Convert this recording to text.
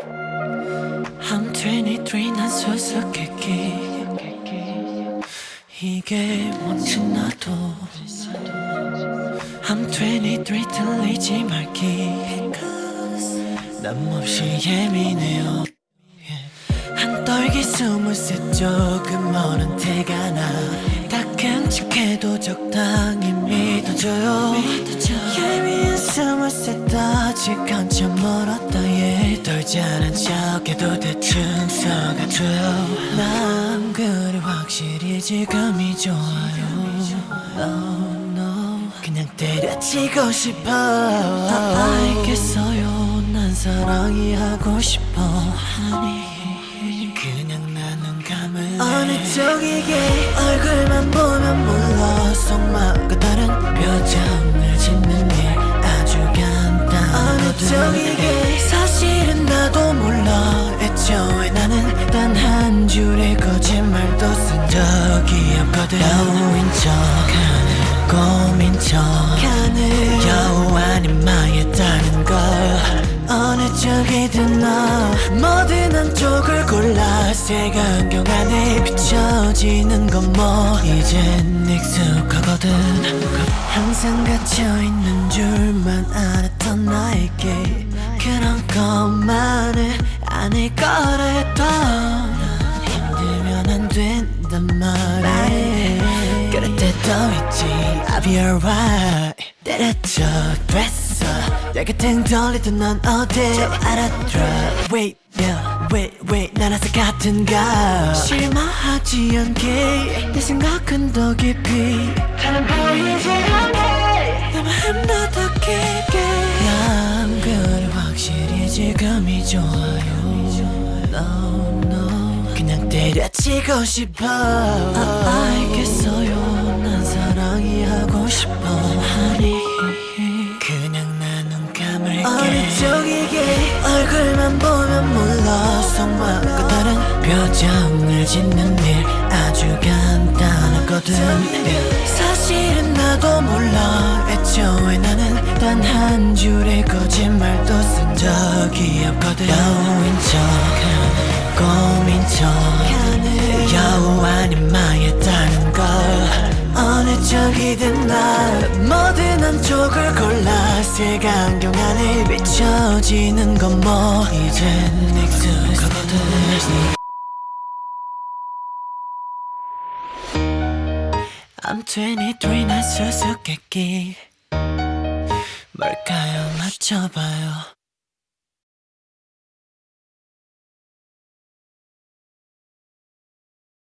I'm 23 난 수수께끼. 이게 뭔지 나도. I'm 23 들리지 말기. 남 없이 예민해요. 한 떨기 스물셋 조금 멀은 티가 나 다 끔찍해도 적당히 믿어줘요 예민한 스물셋 아직 한참 멀었다. 예 떨자는 척해 도 대충 속아줘요. 난 그리 확실히 지금이 좋아요. No, no. 그냥 때려치고 싶어 알겠어요. 난 사랑이 하고 싶어. honey 그냥 나눈 감을 어느 쪽이게 얼굴만 보면 몰라. 속마음과 다른 표정 쪽이게 사실은 나도 몰라. 애초에 나는 단 한 줄의 거짓말도 쓴 적이 없거든. 여우인 척하는 고민 척하는 여우 아닌 망했다는 걸 어느 쪽이든 너 뭐든 한쪽을 골라. 새가 안경 안에 비춰지는 건 뭐. 이젠 익숙하거든. 항상 갇혀있는 아닐 거라 했던 힘들면 안 된단 말에 그럴 때도 있지. I'll be alright. 때렸죠 됐어. 내 곁엔 돌리던 넌 어디 알아들어. Wait yeah wait wait. 나라서 같은가 실망하지 않게. 내 생각은 더 깊이. 다른 보이지 않게. 내 마음도 더 깊게. 난 그래 확실히 지금이 좋아요 No no. 그냥 때려치고 싶어. 알겠어요. 난 사랑이 하고 싶어. Honey 그냥 나눈 감을게. 어느 쪽이게 얼굴만 보면 몰라. 속마음과 다른 표정을 짓는 일 아주 간단하거든. 사실은 나도 몰라. 애초에 나는 단 한 줄의 거짓말도 쓴 적이 없거든. 여우인 척하는 고민 척하는 여우 아닌 망했다는 걸. 어느 쪽이든 나 뭐든 한쪽을 골라 색안경 안에 비춰지는 건 뭐. 이젠 익숙하거든. I'm 23 난 수수께끼 뭘까요? 맞춰봐요